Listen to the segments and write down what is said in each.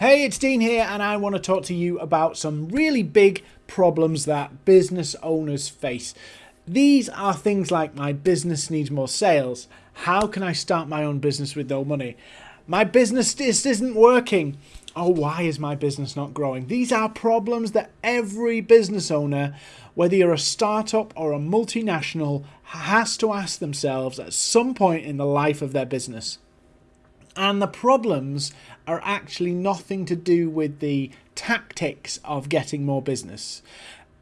Hey, it's Dean here, and I want to talk to you about some really big problems that business owners face. These are things like my business needs more sales. How can I start my own business with no money? My business just isn't working. Oh, why is my business not growing? These are problems that every business owner, whether you're a startup or a multinational, has to ask themselves at some point in the life of their business. And the problems are actually nothing to do with the tactics of getting more business.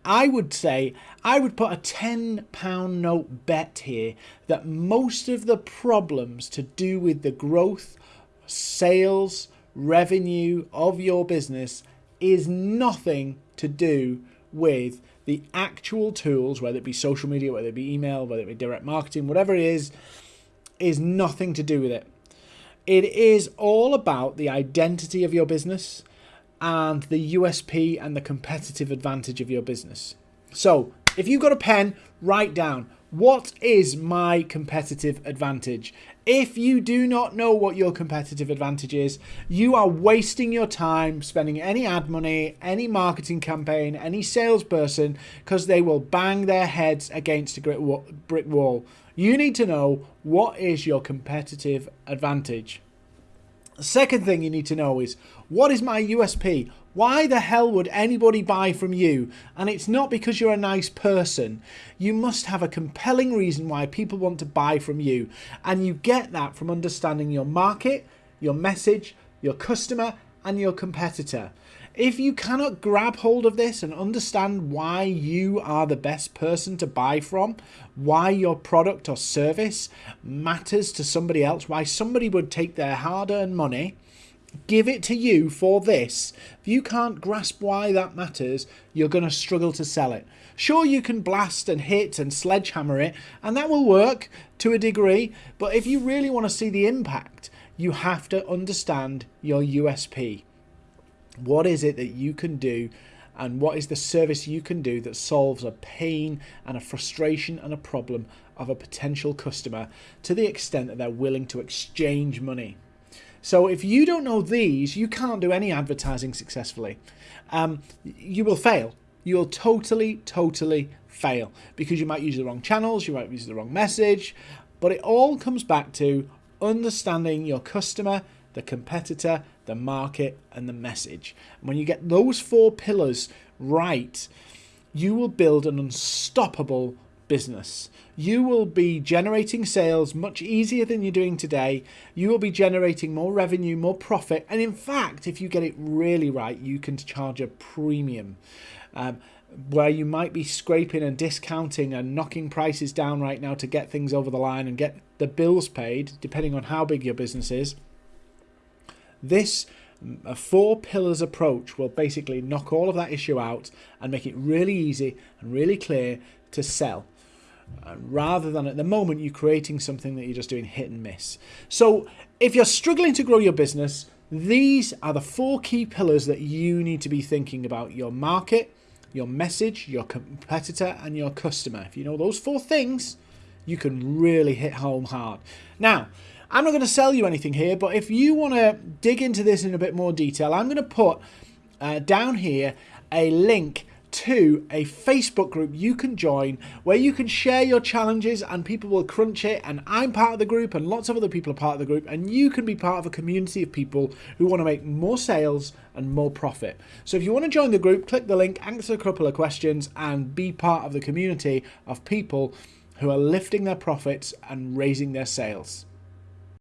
I would say I would put a £10 note bet here that most of the problems to do with the growth, sales, revenue of your business is nothing to do with the actual tools, whether it be social media, whether it be email, whether it be direct marketing, whatever it is, is nothing to do with it. It is all about the identity of your business and the USP and the competitive advantage of your business. So, if you've got a pen, write down what is my competitive advantage? If you do not know what your competitive advantage is, you are wasting your time spending any ad money, any marketing campaign, any salesperson because they will bang their heads against a brick wall. You need to know what is your competitive advantage. Second thing you need to know is what is my USP? Why the hell would anybody buy from you? And it's not because you're a nice person. You must have a compelling reason why people want to buy from you. And you get that from understanding your market, your message, your customer, and your competitor. If you cannot grab hold of this and understand why you are the best person to buy from, why your product or service matters to somebody else, why somebody would take their hard earned money, give it to you for this, if you can't grasp why that matters, you're going to struggle to sell it. Sure, you can blast and hit and sledgehammer it, and that will work to a degree, but if you really want to see the impact, you have to understand your USP. What is it that you can do and what is the service you can do that solves a pain and a frustration and a problem of a potential customer to the extent that they're willing to exchange money. So if you don't know these, you can't do any advertising successfully. Um, you will fail. You'll totally, totally fail because you might use the wrong channels, you might use the wrong message, but it all comes back to understanding your customer the competitor, the market, and the message. And when you get those four pillars right, you will build an unstoppable business. You will be generating sales much easier than you're doing today. You will be generating more revenue, more profit. And in fact, if you get it really right, you can charge a premium. Um, where you might be scraping and discounting and knocking prices down right now to get things over the line and get the bills paid, depending on how big your business is this a four pillars approach will basically knock all of that issue out and make it really easy and really clear to sell. Uh, rather than at the moment you're creating something that you're just doing hit and miss. So if you're struggling to grow your business, these are the four key pillars that you need to be thinking about your market, your message, your competitor, and your customer. If you know those four things, you can really hit home hard. Now, I'm not going to sell you anything here, but if you want to dig into this in a bit more detail, I'm going to put uh, down here a link to a Facebook group you can join where you can share your challenges and people will crunch it and I'm part of the group and lots of other people are part of the group and you can be part of a community of people who want to make more sales and more profit. So if you want to join the group, click the link, answer a couple of questions and be part of the community of people who are lifting their profits and raising their sales.